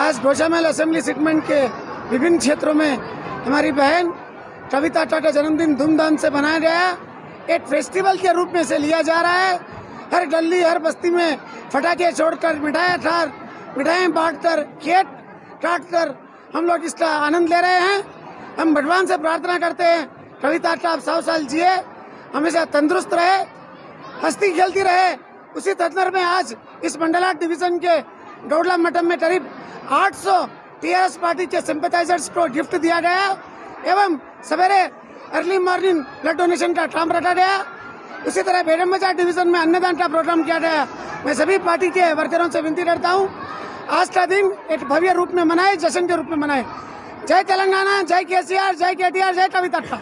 आज Goshamahal assembly segment के विभिन्न क्षेत्रों में हमारी बहन कविता टाटा जन्मदिन धूमधाम से मनाया गया एक फेस्टिवल के रूप में से लिया जा रहा है। हर गली, हर बस्ती में फटाके छोड़कर मिठाई ठार मिठाइयाँ बांटकर केक काटकर हम लोग इसका आनंद ले रहे हैं। हम भगवान से प्रार्थना करते हैं, कविता का आप सौ साल जिए। हमेशा तंदुरुस्त रहे, हस्ती खेलती रहे। उसी तत्पर में आज इस मंडला डिवीज़न के गौडला मठम में करीब 800 टीआरएस पार्टी के सिंपथाइजर्स को गिफ्ट दिया गया एवं सवेरे अर्ली मॉर्निंग ब्लड डोनेशन का काम रखा गया उसी तरह बेगम बाज़ार डिवीज़न में अन्नदान का प्रोग्राम किया गया मैं सभी पार्टी के वर्करों से विनती करता हूँ, आज का दिन एक भव्य रूप में मनाए, जश्न के रूप में मनाए। जय तेलंगाना, जय केसीआर, जय केटीआर, जय कविता।